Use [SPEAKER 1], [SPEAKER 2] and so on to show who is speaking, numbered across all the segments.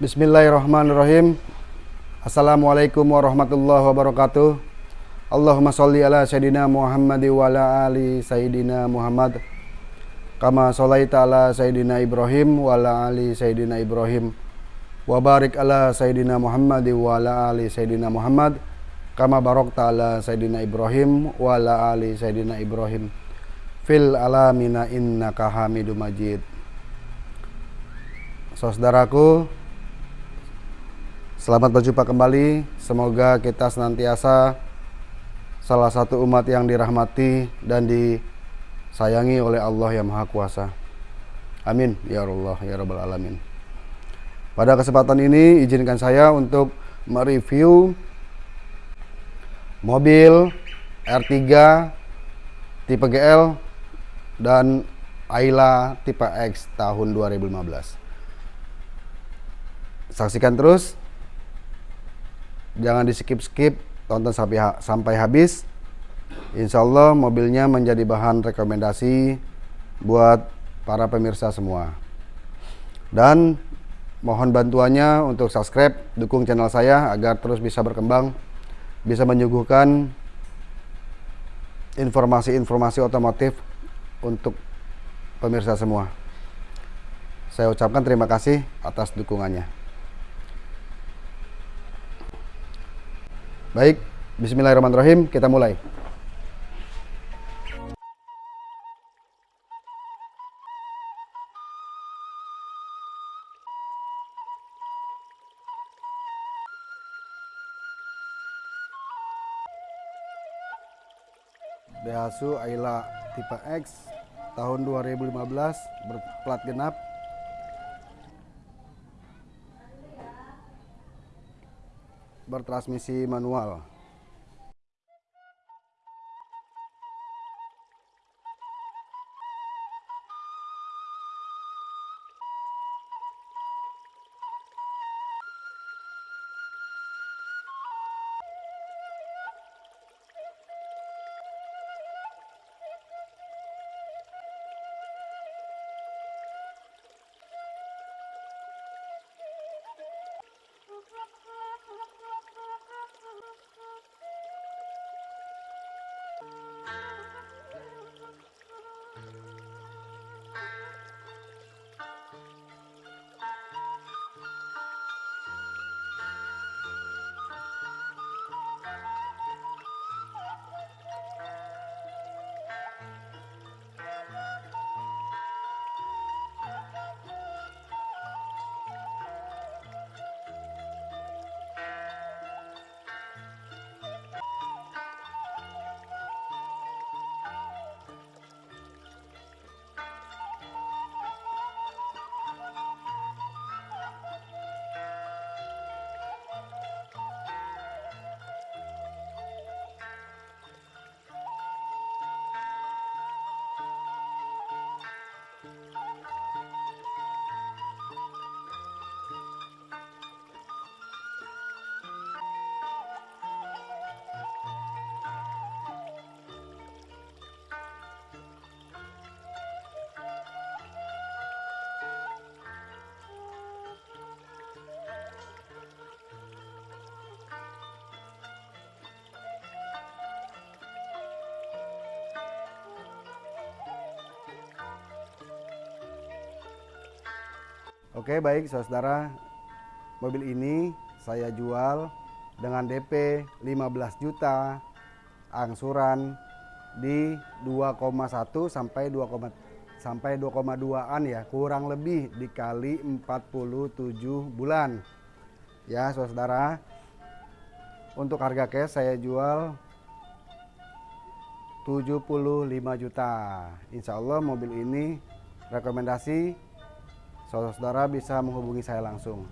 [SPEAKER 1] Bismillahirrahmanirrahim. Assalamualaikum warahmatullahi wabarakatuh. Allahumma sholli ala sayyidina Muhammad wa ala ali sayyidina Muhammad. Kama sholaita ala sayyidina Ibrahim wa ala ali sayyidina Ibrahim. Wa barik ala sayyidina Muhammad wa ala ali sayyidina Muhammad. Kama barakta ala sayyidina Ibrahim wa ala ali sayyidina Ibrahim. Fil alamina innaka Hamidum Majid. Saudaraku, Selamat berjumpa kembali. Semoga kita senantiasa salah satu umat yang dirahmati dan disayangi oleh Allah yang Maha Kuasa. Amin ya Allah ya Rabbal alamin. Pada kesempatan ini izinkan saya untuk mereview mobil R3 tipe GL dan Ayla tipe X tahun 2015. Saksikan terus jangan di skip skip tonton sampai sampai habis. Insya Allah mobilnya menjadi bahan rekomendasi buat para pemirsa semua. Dan mohon bantuannya untuk subscribe dukung channel saya agar terus bisa berkembang bisa menyuguhkan informasi-informasi otomotif untuk pemirsa semua. Saya ucapkan terima kasih atas dukungannya Baik, bismillahirrahmanirrahim, kita mulai. Daihatsu Ayla tipe X tahun 2015 berplat genap bertransmisi manual Oke baik saudara. Mobil ini saya jual dengan DP 15 juta Angsuran di 2,1 sampai 2, sampai 2,2an ya Kurang lebih dikali 47 bulan. Ya saudara. Untuk harga cash saya jual 75 juta. Insya Allah mobil ini rekomendasi saudara-saudara bisa menghubungi saya langsung.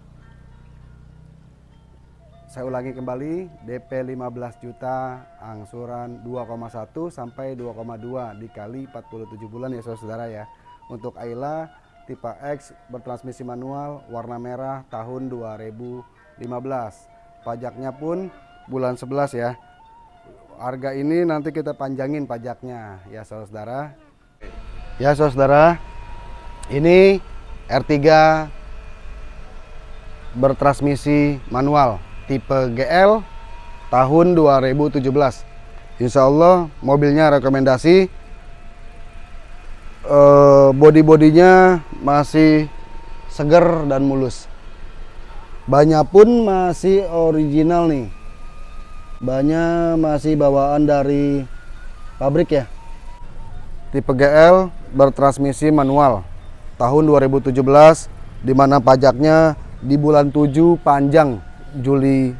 [SPEAKER 1] Saya ulangi kembali, DP 15 juta, angsuran 2,1 sampai 2,2 dikali 47 bulan ya saudara-saudara ya. Untuk Ayla tipe X bertransmisi manual warna merah tahun 2015. Pajaknya pun bulan 11 ya. Harga ini nanti kita panjangin pajaknya ya saudara-saudara. Ya saudara, ini R3 bertransmisi manual tipe GL tahun 2017 Insya Allah mobilnya rekomendasi. Eh, body-bodinya masih seger dan mulus. Banyak pun masih original nih. Banyak masih bawaan dari pabrik ya. Tipe GL bertransmisi manual tahun 2017 di mana pajaknya di bulan 7 panjang Juli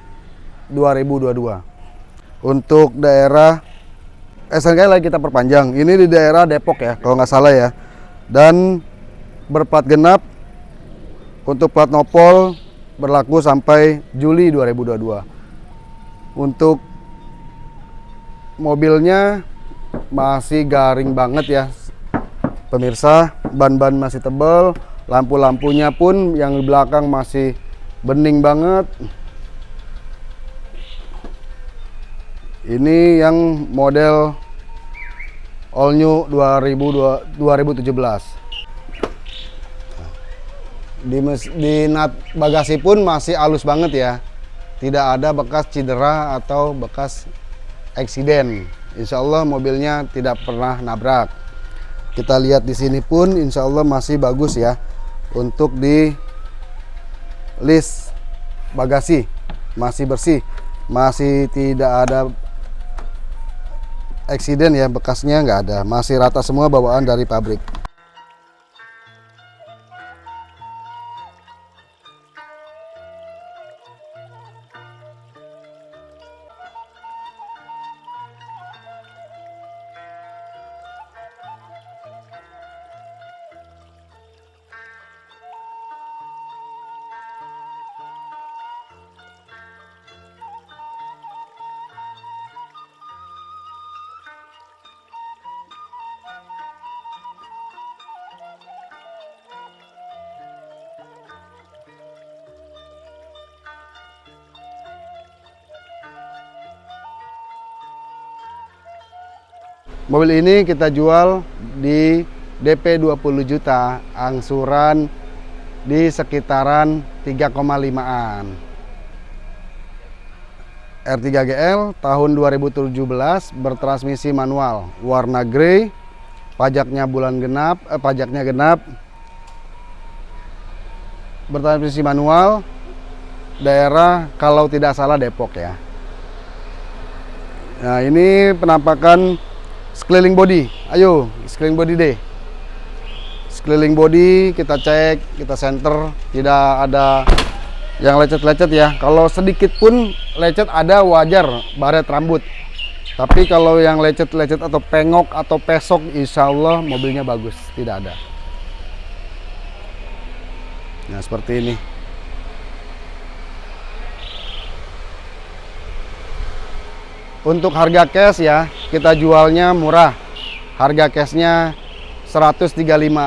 [SPEAKER 1] 2022 untuk daerah SNK lagi kita perpanjang. Ini di daerah Depok ya kalau nggak salah ya. Dan berplat genap untuk plat nopol berlaku sampai Juli 2022 untuk mobilnya masih garing banget ya pemirsa ban-ban masih tebal lampu-lampunya pun yang di belakang masih bening banget ini yang model all new 2017 di, di nat bagasi pun masih halus banget ya tidak ada bekas cedera atau bekas eksiden. Insya Allah mobilnya tidak pernah nabrak. Kita lihat di sini pun insya Allah masih bagus ya untuk di list bagasi. Masih bersih, masih tidak ada eksiden ya bekasnya nggak ada, masih rata semua bawaan dari pabrik. Mobil ini kita jual di DP 20 juta, angsuran di sekitaran 3,5an. R3GL tahun 2017 bertransmisi manual, warna grey, pajaknya bulan genap, eh, pajaknya genap, bertransmisi manual, daerah kalau tidak salah Depok ya. Nah ini penampakan sekeliling body. Ayo sekeliling body deh. Sekeliling body kita cek kita center. Tidak ada yang lecet-lecet ya. Kalau sedikit pun lecet ada wajar baret rambut. Tapi kalau yang lecet-lecet atau pengok atau pesok insya Allah mobilnya bagus. Tidak ada. Nah seperti ini Untuk harga cash ya, kita jualnya murah. Harga cashnya 135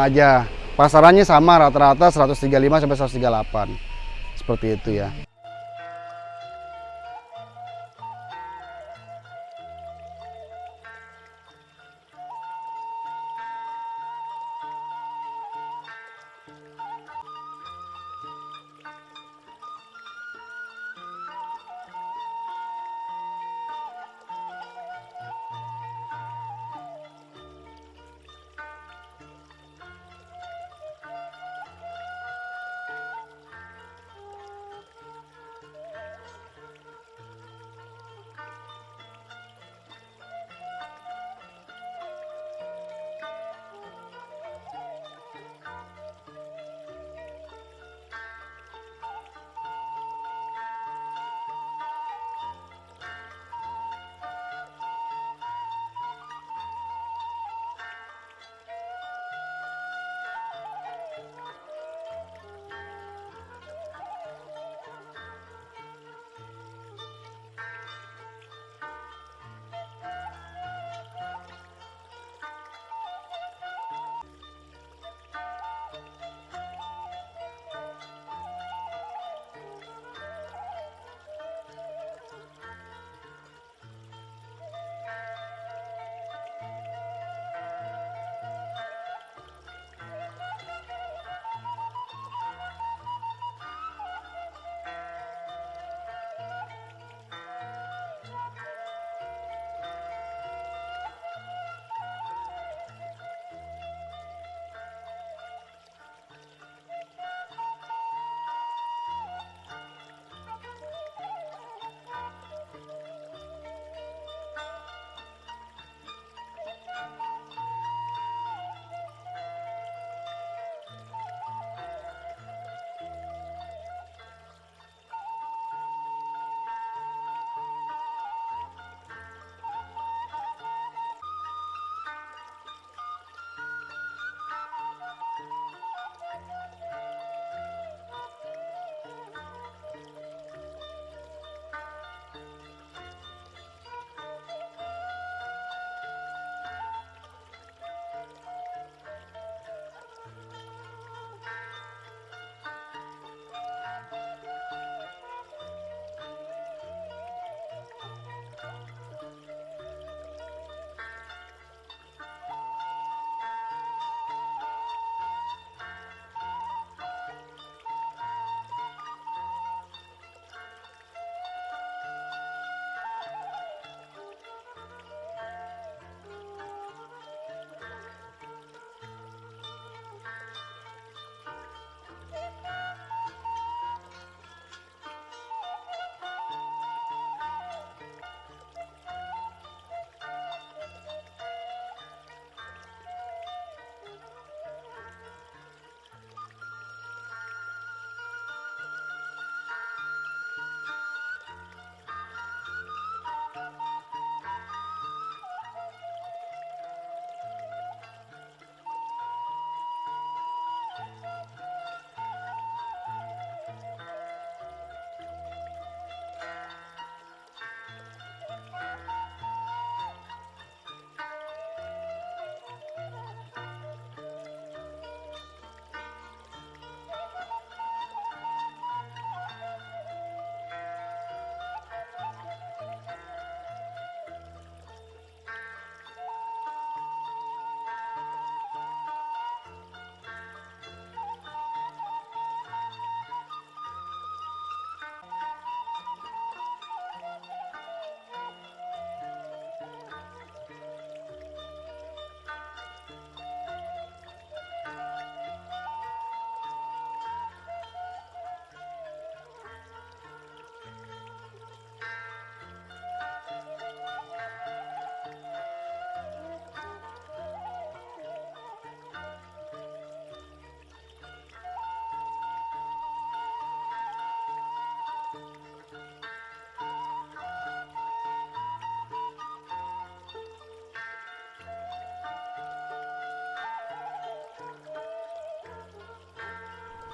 [SPEAKER 1] aja. Pasarannya sama rata-rata 135 sampai 138. Seperti itu ya.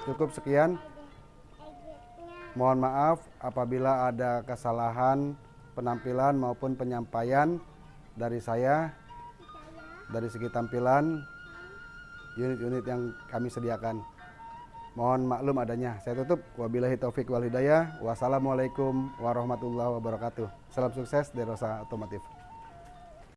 [SPEAKER 1] Cukup sekian. Mohon maaf apabila ada kesalahan penampilan maupun penyampaian dari saya dari segi tampilan unit-unit yang kami sediakan. Mohon maklum adanya. Saya tutup. Wabillahi taufik wal hidayah. Wassalamualaikum warahmatullahi wabarakatuh. Salam sukses dari Rosa Otomotif.